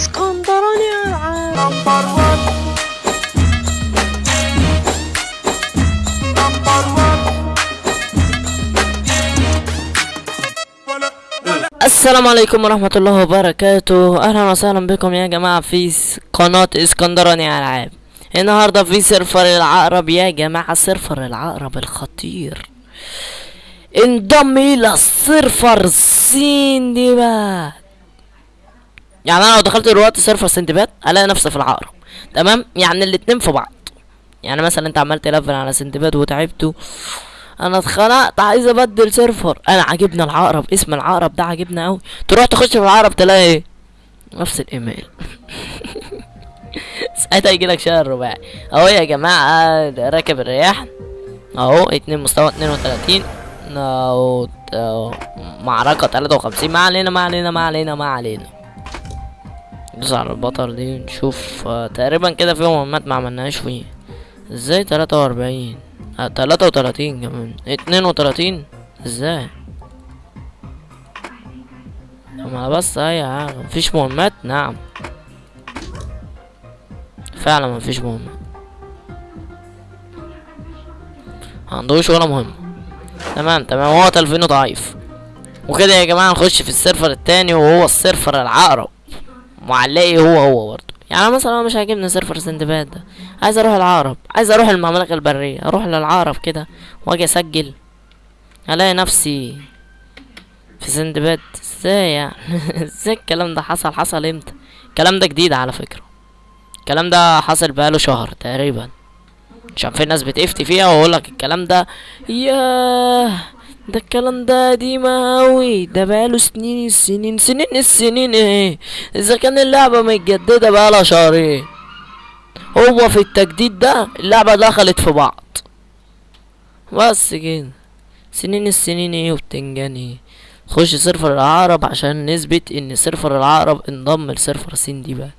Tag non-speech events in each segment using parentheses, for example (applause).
اسكندراني العاب number 1 number 1 السلام عليكم ورحمة الله وبركاته. أهلا وسهلا بكم يا جماعة في قناة اسكندراني ألعاب. النهاردة في server العقرب يا جماعة server العقرب الخطير. انضم إلى ال server سندباد يعني أنا لو دخلت دلوقتي server سندباد ألاقي نفسي في العقرب. تمام؟ يعني الاتنين في بعض. يعني مثلا أنت عملت level على سندباد وتعبته. أنا اتخنقت عايز أبدل server أنا عاجبنا العقرب اسم العقرب ده عاجبنا قوي تروح تخش في العقرب تلاقي إيه؟ نفس الإيميل. (laughs) ساعتها يجي لك شهر رباعي. أهو يا جماعة راكب الرياح. أهو اتنين مستوى اتنين وتلاتين. معركة تلاتة وخمسين. ما علينا ما علينا ما علينا ما علينا. ندوس على البطل دي نشوف آه، تقريبا كده في مهمات ما عملناهاش فيه. إزاي تلاتة وأربعين؟ آه، تلاتة وتلاتين كمان. اتنين وتلاتين؟ إزاي؟ اما بس أي حاجة. مفيش مهمات؟ نعم. فعلا مفيش مهمات. عندوش ولا مهمة. تمام تمام. هو تلفينه ضعيف. وكده يا جماعة نخش في ال server التاني وهو ال server العقرب. معلقي هو هو برضه. يعني مثلا أنا مش عاجبني server سندباد ده. عايز أروح العقرب عايز أروح المملكة البرية أروح للعقرب كده وأجي أسجل. ألاقي نفسي في سندباد إزاي يعني؟ (laughs) إزاي الكلام ده حصل؟ حصل إمتى؟ الكلام ده جديد على فكرة. الكلام ده حصل بقاله شهر تقريبا. عشان في ناس بتفتي فيها وأقول لك الكلام ده ياه! ده الكلام ده قديم اوي ده بقاله سنين السنين سنين. السنين إيه إذا كان اللعبة متجددة بقالها شهرين هو في التجديد ده اللعبة دخلت في بعض. بس كده. سنين السنين إيه وبتنجان إيه خش server العقرب عشان نثبت إن server العقرب انضم ل server سندباد.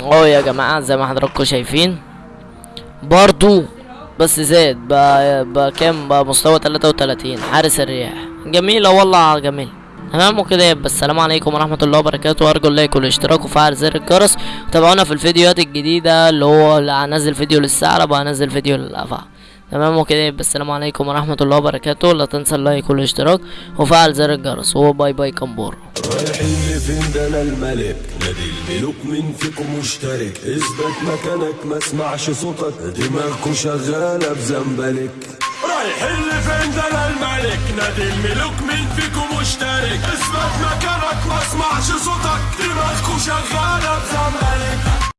اهو يا جماعة زي ما حضراتكم شايفين برضو بس زاد بقى, بقى كام؟ بقى مستوى تلاتة وتلاتين حارس الرياح. جميلة والله جميل. تمام؟ وكده يبقى السلام عليكم ورحمة الله وبركاته. وارجو ال like والاشتراك وفعل زر الجرس وتابعونا في الفيديوهات الجديدة اللي هو هنزل فيديو للثعلب وهنزل فيديو للأفعى. تمام وكده يبقى السلام عليكم ورحمة الله وبركاته. لا تنسى ال like والاشتراك وفعل زر الجرس و bye bye كمبور. رايحين لفين؟ ده أنا الملك. نادي الملوك مين فيكم مشترك. اثبت مكانك ما اسمعش صوتك. دماغكوا شغالة بزنبلك. رايحين لفين؟ ده أنا الملك. نادي الملوك مين فيكم مشترك. اثبت مكانك ما اسمعش صوتك. دماغكوا شغالة